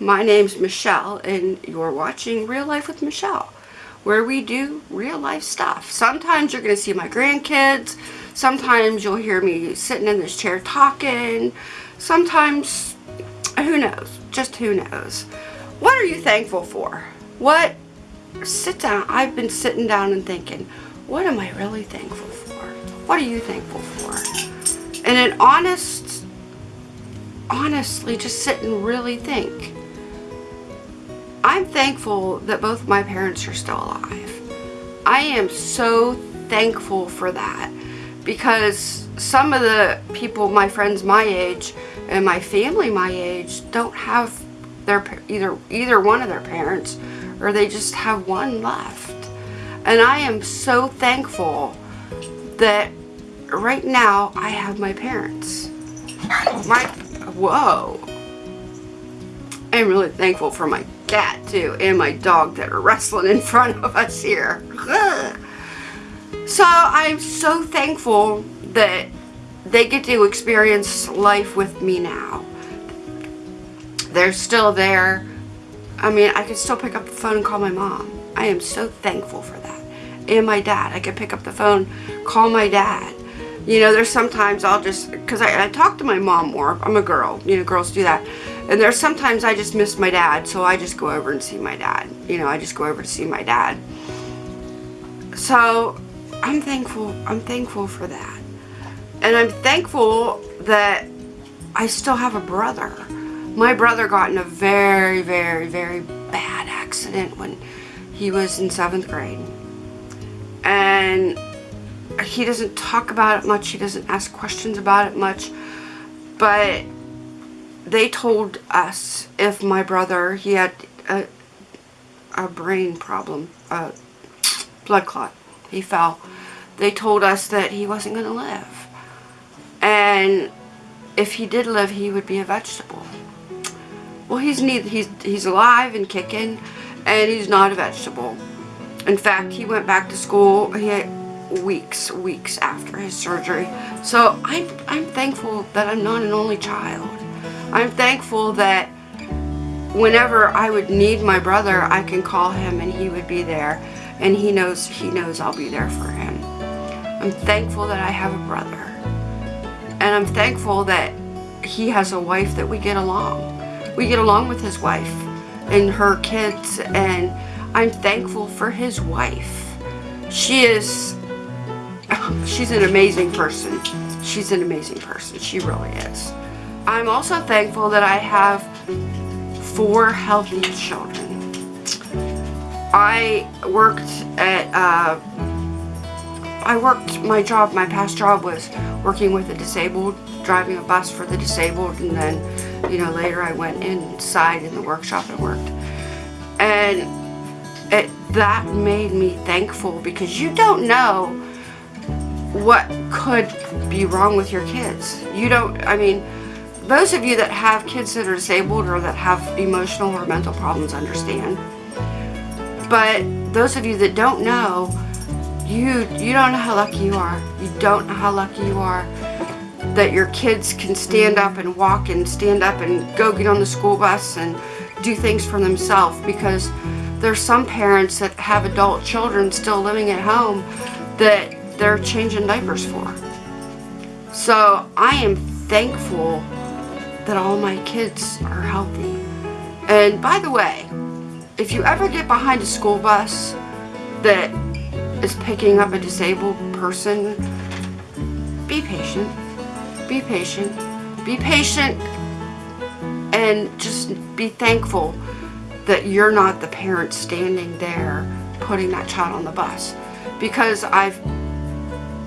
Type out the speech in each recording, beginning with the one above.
my name's Michelle and you're watching Real Life with Michelle where we do real life stuff. Sometimes you're going to see my grandkids. Sometimes you'll hear me sitting in this chair talking. Sometimes, who knows? Just who knows. What are you thankful for? What, sit down. I've been sitting down and thinking, what am I really thankful for? What are you thankful for? And an honest, honestly, just sit and really think. I'm thankful that both my parents are still alive. I am so thankful for that because some of the people, my friends my age and my family my age don't have their either either one of their parents or they just have one left. And I am so thankful that right now I have my parents. My whoa. I'm really thankful for my cat too and my dog that are wrestling in front of us here. so I'm so thankful that they get to experience life with me now. They're still there. I mean, I can still pick up the phone and call my mom. I am so thankful for that. And my dad. I can pick up the phone, call my dad. You know, there's sometimes I'll just, because I, I talk to my mom more. I'm a girl. You know, girls do that. And there's sometimes I just miss my dad, so I just go over and see my dad. You know, I just go over to see my dad. So, I'm thankful. I'm thankful for that. And I'm thankful that I still have a brother. My brother got in a very, very, very bad accident when he was in seventh grade. And he doesn't talk about it much. He doesn't ask questions about it much. But they told us if my brother, he had a, a brain problem, a blood clot. He fell. They told us that he wasn't going to live. And if he did live, he would be a vegetable. Well, he's neither, he's he's alive and kicking, and he's not a vegetable. In fact, he went back to school. He had weeks, weeks after his surgery. So I'm I'm thankful that I'm not an only child. I'm thankful that whenever I would need my brother, I can call him and he would be there. And he knows he knows I'll be there for him. I'm thankful that I have a brother. And I'm thankful that he has a wife that we get along. We get along with his wife and her kids and I'm thankful for his wife. She is, she's an amazing person. She's an amazing person. She really is. I'm also thankful that I have four healthy children. I worked at, uh, I worked, my job, my past job was working with the disabled, driving a bus for the disabled, and then, you know, later I went inside in the workshop and worked. And it, that made me thankful because you don't know what could be wrong with your kids. You don't, I mean, those of you that have kids that are disabled or that have emotional or mental problems understand. But those of you that don't know, you you don't know how lucky you are. You don't know how lucky you are that your kids can stand up and walk and stand up and go get on the school bus and do things for themselves because there's some parents that have adult children still living at home that they're changing diapers for. So I am thankful that all my kids are healthy. And by the way, if you ever get behind a school bus that is picking up a disabled person, be patient. Be patient. Be patient and just be thankful that you're not the parent standing there putting that child on the bus. Because I've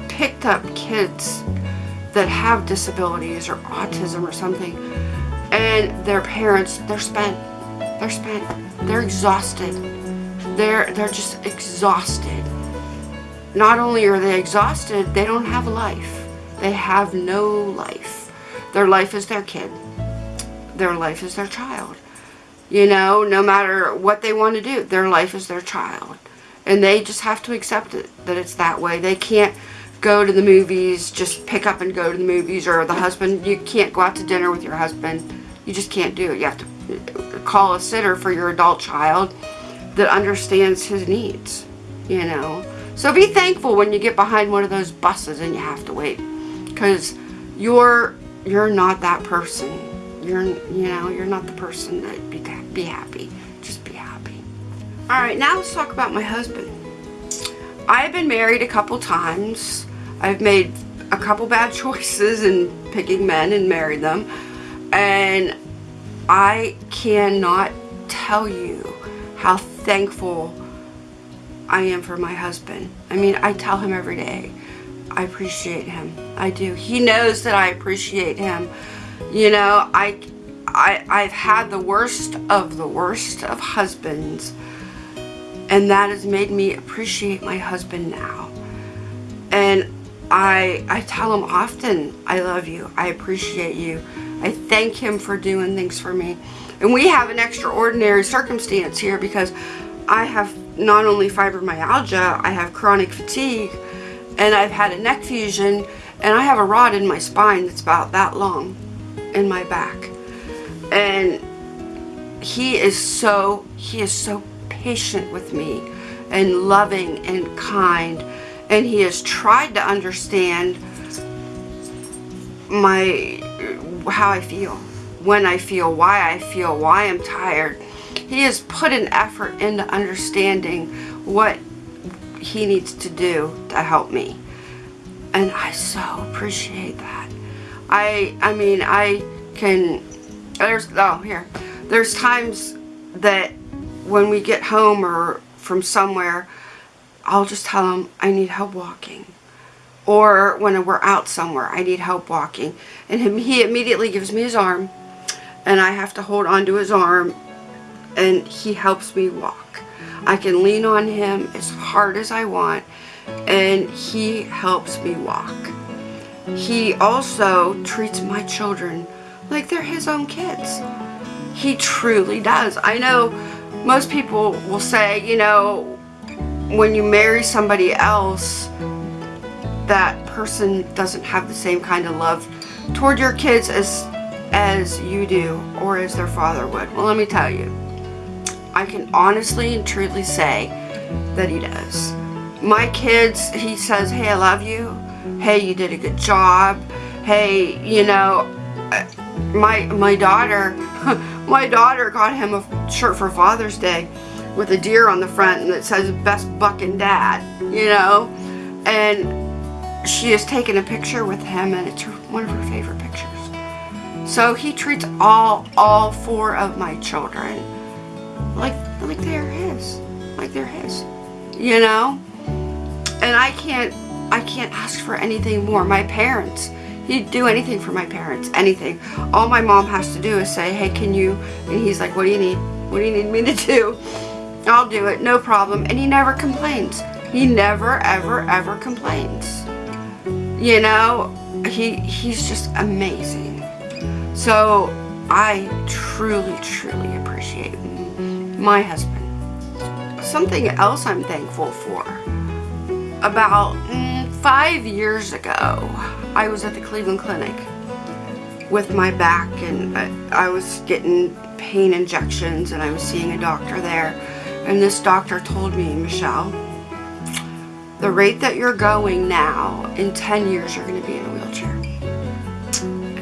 picked up kids that have disabilities or autism or something and their parents they're spent. They're spent. They're exhausted. They're they're just exhausted. Not only are they exhausted they don't have life. They have no life. Their life is their kid. Their life is their child. You know no matter what they want to do their life is their child. And they just have to accept it that it's that way. They can't go to the movies, just pick up and go to the movies, or the husband, you can't go out to dinner with your husband. You just can't do it. You have to uh, call a sitter for your adult child that understands his needs, you know. So be thankful when you get behind one of those buses and you have to wait because you're you're not that person. You're you know, you're not the person that be be happy. Just be happy. All right, now let's talk about my husband. I've been married a couple times. I've made a couple bad choices in picking men and married them. And I cannot tell you how thankful I am for my husband. I mean, I tell him every day, I appreciate him. I do. He knows that I appreciate him. You know, I, I, I've had the worst of the worst of husbands. And that has made me appreciate my husband now. And I, I tell him often, I love you. I appreciate you. I thank him for doing things for me. And we have an extraordinary circumstance here because I have not only fibromyalgia, I have chronic fatigue, and I've had a neck fusion, and I have a rod in my spine that's about that long in my back. And he is so, he is so patient with me and loving and kind and he has tried to understand my how I feel when I feel why I feel why I'm tired. He has put an effort into understanding what he needs to do to help me. And I so appreciate that. I I mean I can there's oh here. There's times that when we get home or from somewhere I'll just tell him I need help walking. Or when we're out somewhere, I need help walking. And he immediately gives me his arm and I have to hold onto his arm and he helps me walk. I can lean on him as hard as I want and he helps me walk. He also treats my children like they're his own kids. He truly does. I know most people will say, you know, when you marry somebody else, that person doesn't have the same kind of love toward your kids as as you do or as their father would. Well, let me tell you, I can honestly and truly say that he does. My kids, he says, hey, I love you. Hey, you did a good job. Hey, you know, uh, my my daughter, my daughter got him a shirt for Father's Day with a deer on the front and it says best bucking dad, you know? And she has taken a picture with him and it's one of her favorite pictures. So he treats all, all four of my children like, like they're his, like they're his, you know? And I can't, I can't ask for anything more. My parents, he'd do anything for my parents, anything. All my mom has to do is say, hey, can you, and he's like, what do you need? What do you need me to do? I'll do it, no problem. And he never complains. He never, ever, ever complains. You know, he he's just amazing. So I truly, truly appreciate my husband. Something else I'm thankful for. About mm, five years ago, I was at the Cleveland Clinic with my back and I, I was getting pain injections and I was seeing a doctor there and this doctor told me, Michelle, the rate that you're going now, in 10 years you're going to be in a wheelchair.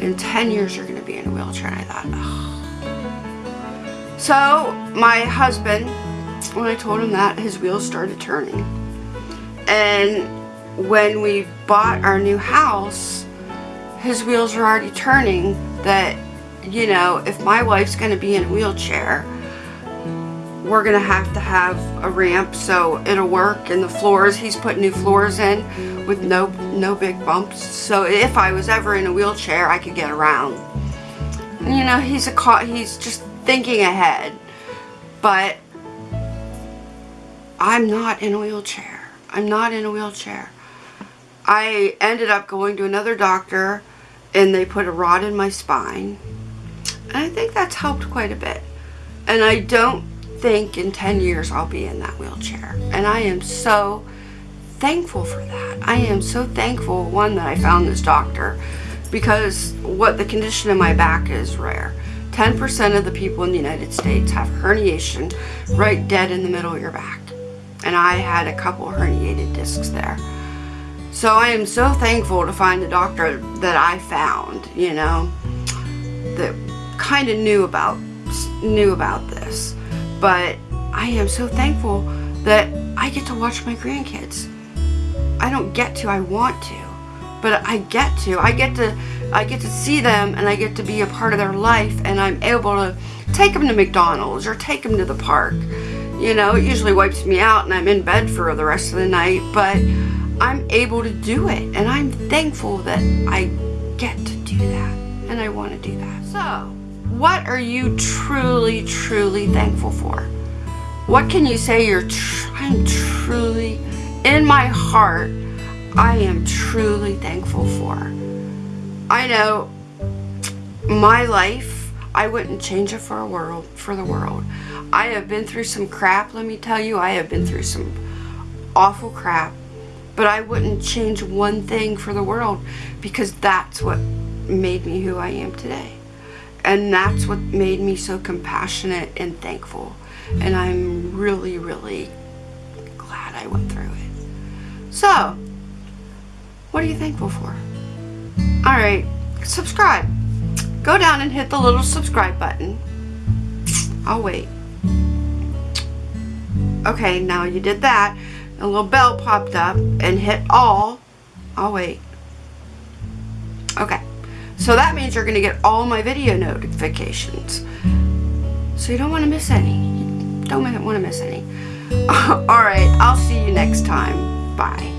In 10 years you're going to be in a wheelchair. And I thought, oh. So my husband, when I told him that, his wheels started turning. And when we bought our new house, his wheels were already turning that, you know, if my wife's going to be in a wheelchair, we're gonna have to have a ramp so it'll work. And the floors he's put new floors in with no no big bumps. So if I was ever in a wheelchair I could get around. You know he's a he's just thinking ahead. But I'm not in a wheelchair. I'm not in a wheelchair. I ended up going to another doctor and they put a rod in my spine. And I think that's helped quite a bit. And I don't think in 10 years I'll be in that wheelchair. And I am so thankful for that. I am so thankful, one, that I found this doctor because what the condition in my back is rare. 10% of the people in the United States have herniation right dead in the middle of your back. And I had a couple herniated discs there. So I am so thankful to find the doctor that I found, you know, that kind of knew about knew about this. But I am so thankful that I get to watch my grandkids. I don't get to, I want to, but I get to. I get to I get to see them and I get to be a part of their life and I'm able to take them to McDonald's or take them to the park. You know, it usually wipes me out and I'm in bed for the rest of the night, but I'm able to do it and I'm thankful that I get to do that and I want to do that. So, what are you truly, truly thankful for? What can you say you're, tr I'm truly, in my heart, I am truly thankful for? I know my life, I wouldn't change it for a world, for the world. I have been through some crap, let me tell you. I have been through some awful crap. But I wouldn't change one thing for the world because that's what made me who I am today. And that's what made me so compassionate and thankful. And I'm really, really glad I went through it. So, what are you thankful for? Alright, subscribe. Go down and hit the little subscribe button. I'll wait. Okay, now you did that. A little bell popped up and hit all. I'll wait. Okay, so that means you're going to get all my video notifications. So you don't want to miss any. You don't want to miss any. Alright, I'll see you next time. Bye.